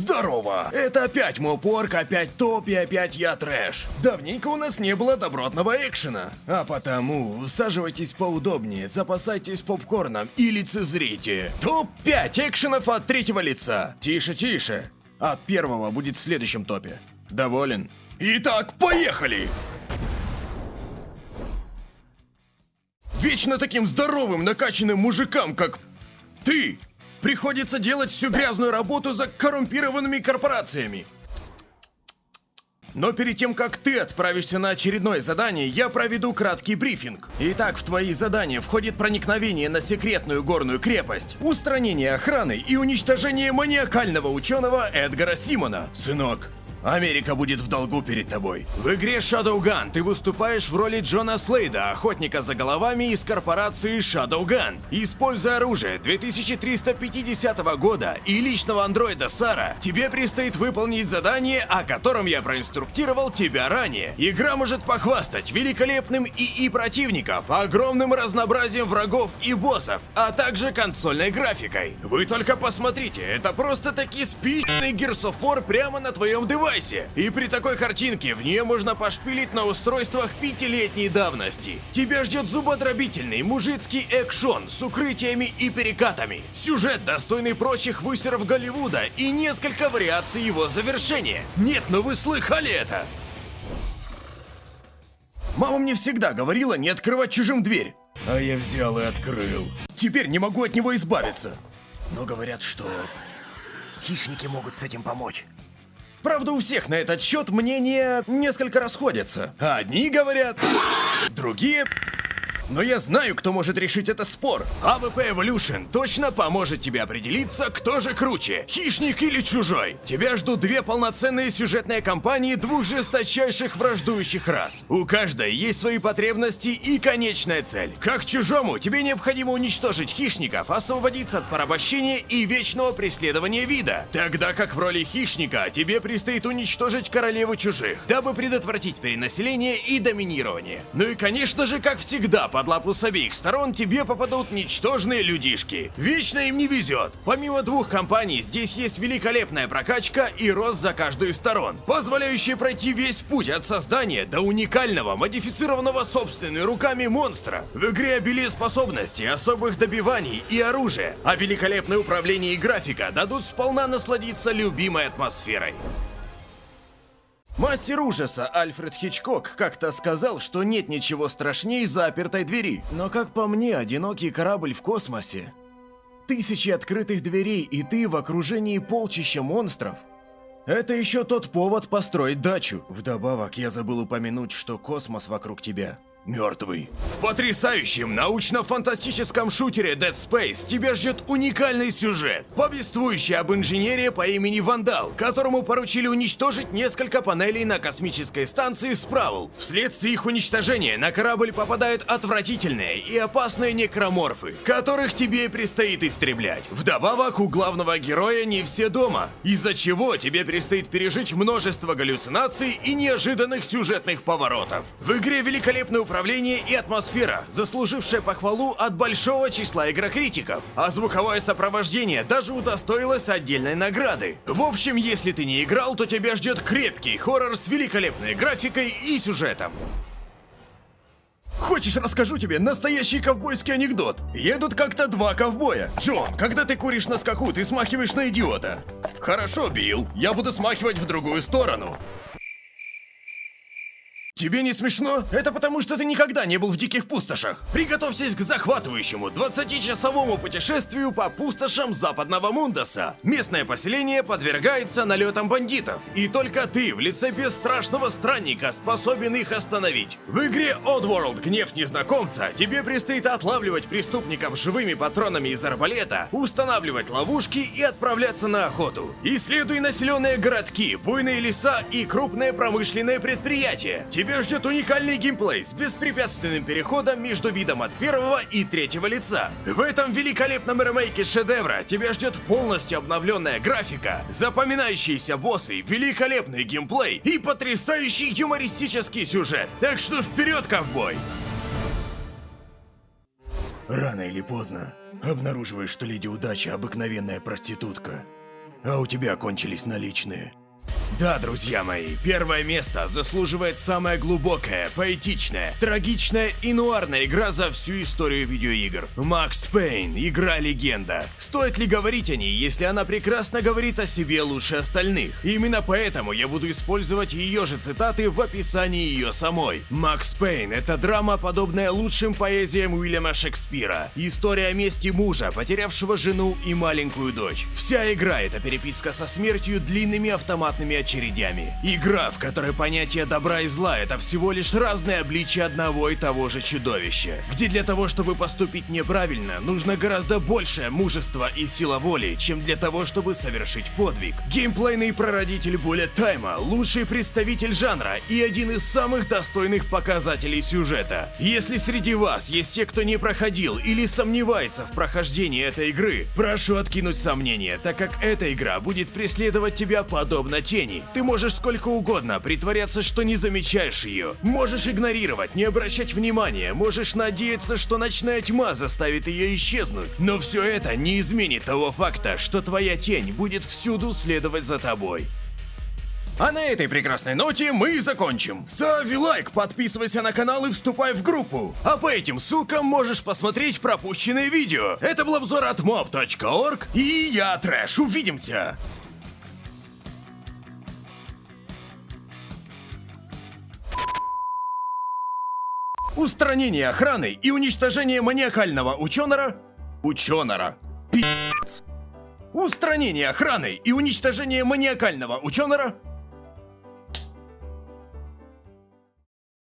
Здорово! Это опять Мопорк, опять Топ и опять я Трэш. Давненько у нас не было добротного экшена. А потому усаживайтесь поудобнее, запасайтесь попкорном и лицезрите. Топ-5 экшенов от третьего лица. Тише, тише. От первого будет в следующем топе. Доволен? Итак, поехали! Вечно таким здоровым, накачанным мужикам, как ты, приходится делать всю грязную работу за коррумпированными корпорациями. Но перед тем, как ты отправишься на очередное задание, я проведу краткий брифинг. Итак, в твои задания входит проникновение на секретную горную крепость, устранение охраны и уничтожение маниакального ученого Эдгара Симона. Сынок, Америка будет в долгу перед тобой. В игре Shadowgun ты выступаешь в роли Джона Слейда, охотника за головами из корпорации Shadowgun. Используя оружие 2350 года и личного андроида Сара, тебе предстоит выполнить задание, о котором я проинструктировал тебя ранее. Игра может похвастать великолепным ИИ противников, огромным разнообразием врагов и боссов, а также консольной графикой. Вы только посмотрите, это просто таки спичный Gears of War прямо на твоем девайсе девайсе. И при такой картинке в нее можно пошпилить на устройствах пятилетней давности. Тебя ждет зубодробительный мужицкий экшон с укрытиями и перекатами. Сюжет, достойный прочих высеров Голливуда и несколько вариаций его завершения. Нет, но вы слыхали это? Мама мне всегда говорила не открывать чужим дверь. А я взял и открыл. Теперь не могу от него избавиться. Но говорят, что хищники могут с этим помочь. Правда, у всех на этот счет мнения несколько расходятся. Одни говорят, другие но я знаю, кто может решить этот спор. AVP Evolution точно поможет тебе определиться, кто же круче, хищник или чужой. Тебя ждут две полноценные сюжетные кампании двух жесточайших враждующих рас. У каждой есть свои потребности и конечная цель. Как чужому, тебе необходимо уничтожить хищников, освободиться от порабощения и вечного преследования вида. Тогда как в роли хищника тебе предстоит уничтожить королеву чужих, дабы предотвратить перенаселение и доминирование. Ну и конечно же, как всегда, по под лапу с обеих сторон тебе попадут ничтожные людишки. Вечно им не везет. Помимо двух компаний, здесь есть великолепная прокачка и рост за каждую из сторон, позволяющая пройти весь путь от создания до уникального, модифицированного собственными руками монстра. В игре обилие способностей, особых добиваний и оружия, а великолепное управление и графика дадут сполна насладиться любимой атмосферой. Мастер ужаса Альфред Хичкок как-то сказал, что нет ничего страшнее запертой двери. Но как по мне, одинокий корабль в космосе. Тысячи открытых дверей, и ты в окружении полчища монстров. Это еще тот повод построить дачу. Вдобавок, я забыл упомянуть, что космос вокруг тебя мертвый. В потрясающем научно-фантастическом шутере Dead Space тебя ждет уникальный сюжет, повествующий об инженере по имени Вандал, которому поручили уничтожить несколько панелей на космической станции Справл. Вследствие их уничтожения на корабль попадают отвратительные и опасные некроморфы, которых тебе предстоит истреблять. Вдобавок, у главного героя не все дома, из-за чего тебе предстоит пережить множество галлюцинаций и неожиданных сюжетных поворотов. В игре великолепный управление и атмосфера, заслужившая похвалу от большого числа игрокритиков. А звуковое сопровождение даже удостоилось отдельной награды. В общем, если ты не играл, то тебя ждет крепкий хоррор с великолепной графикой и сюжетом. Хочешь, расскажу тебе настоящий ковбойский анекдот? Едут как-то два ковбоя. Джон, когда ты куришь на скаку, ты смахиваешь на идиота. Хорошо, Билл, я буду смахивать в другую сторону. Тебе не смешно? Это потому, что ты никогда не был в диких пустошах. Приготовьтесь к захватывающему 20-часовому путешествию по пустошам западного Мундаса. Местное поселение подвергается налетам бандитов, и только ты в лице бесстрашного странника способен их остановить. В игре Oddworld Гнев Незнакомца тебе предстоит отлавливать преступников живыми патронами из арбалета, устанавливать ловушки и отправляться на охоту. Исследуй населенные городки, буйные леса и крупные промышленные предприятия. Тебе тебя ждет уникальный геймплей с беспрепятственным переходом между видом от первого и третьего лица. В этом великолепном ремейке шедевра тебя ждет полностью обновленная графика, запоминающиеся боссы, великолепный геймплей и потрясающий юмористический сюжет. Так что вперед, ковбой! Рано или поздно обнаруживаешь, что Леди Удача обыкновенная проститутка. а у тебя кончились наличные. Да, друзья мои, первое место заслуживает самая глубокая, поэтичная, трагичная и нуарная игра за всю историю видеоигр. Макс Пейн, игра-легенда. Стоит ли говорить о ней, если она прекрасно говорит о себе лучше остальных? Именно поэтому я буду использовать ее же цитаты в описании ее самой. Макс Пейн — это драма, подобная лучшим поэзиям Уильяма Шекспира. История мести мужа, потерявшего жену и маленькую дочь. Вся игра — это переписка со смертью длинными автоматными очередями. Игра, в которой понятие добра и зла — это всего лишь разные обличия одного и того же чудовища. Где для того, чтобы поступить неправильно, нужно гораздо большее мужество и сила воли, чем для того, чтобы совершить подвиг. Геймплейный прародитель Bullet Time, лучший представитель жанра и один из самых достойных показателей сюжета. Если среди вас есть те, кто не проходил или сомневается в прохождении этой игры, прошу откинуть сомнения, так как эта игра будет преследовать тебя подобно тени. Ты можешь сколько угодно притворяться, что не замечаешь ее. Можешь игнорировать, не обращать внимания, можешь надеяться, что ночная тьма заставит ее исчезнуть. Но все это не изменит того факта, что твоя тень будет всюду следовать за тобой. А на этой прекрасной ноте мы и закончим. Ставь лайк, подписывайся на канал и вступай в группу. А по этим ссылкам можешь посмотреть пропущенные видео. Это был обзор от mob.org и я Трэш. Увидимся! Устранение охраны и уничтожение маниакального ученора... Ученора. Пи***ц. Устранение охраны и уничтожение маниакального ученора